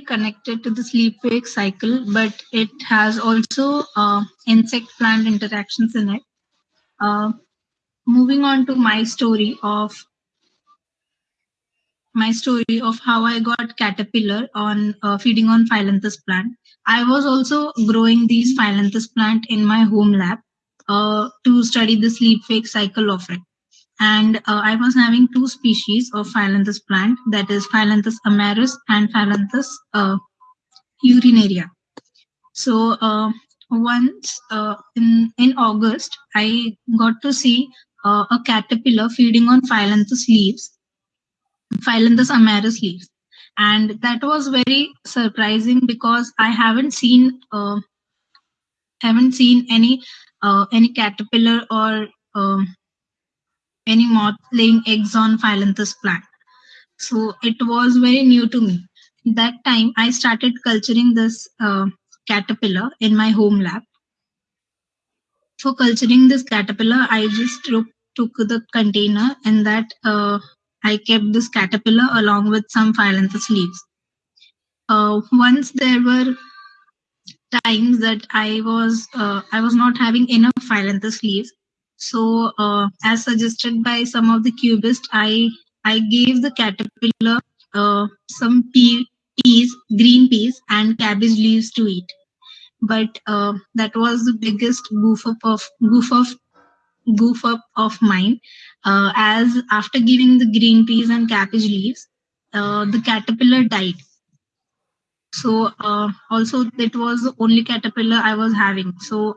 directly connected to the sleep wake cycle, but it has also uh, insect plant interactions in it. Uh, moving on to my story of my story of how I got caterpillar on uh, feeding on phyllanthus plant. I was also growing these phyllanthus plant in my home lab uh, to study the sleep wake cycle of it. And uh, I was having two species of phyllanthus plant, that is Phyllanthus amarus and Phyllanthus uh, urinaria. So uh, once uh, in in August, I got to see uh, a caterpillar feeding on Phyllanthus leaves Phyllanthus amarus leaves. And that was very surprising because I haven't seen uh, haven't seen any any caterpillar or any moth laying eggs on Phyllanthus plant. So it was very new to me. That time I started culturing this uh, caterpillar in my home lab. For culturing this caterpillar, I just took, took the container and that uh, I kept this caterpillar along with some phyllanthus leaves. Uh, once there were times that I was uh, I was not having enough phyllanthus leaves, so uh, as suggested by some of the cubists, I I gave the caterpillar uh, some pea, peas, green peas, and cabbage leaves to eat. But uh, that was the biggest goof up of goof of goof up of mine. Uh, as after giving the green peas and cabbage leaves uh, the caterpillar died. So uh, also it was the only caterpillar i was having. So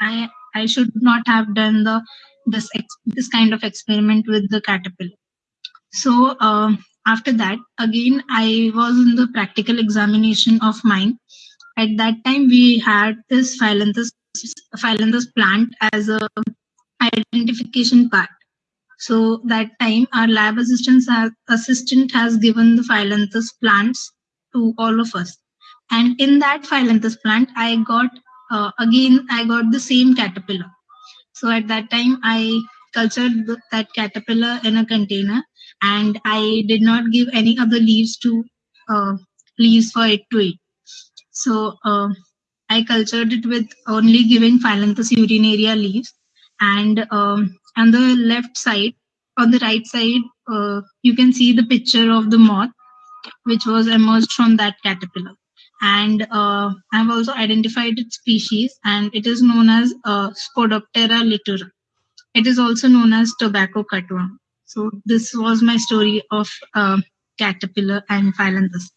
i i should not have done the this this kind of experiment with the caterpillar so um, after that again i was in the practical examination of mine at that time we had this phyllanthus phyllanthus plant as a identification part. So that time our lab assistants assistant has given the phyllanthus plants to all of us. And in that phyllanthus plant, I got uh, again I got the same caterpillar. So at that time I cultured that caterpillar in a container and I did not give any other leaves to uh, leaves for it to eat. So uh, I cultured it with only giving Phyllanthus urinaria leaves and um, on the left side on the right side uh, you can see the picture of the moth which was emerged from that caterpillar and uh, i've also identified its species and it is known as uh, spodoptera litura. It is also known as tobacco cutworm so this was my story of uh, caterpillar and phyllanthus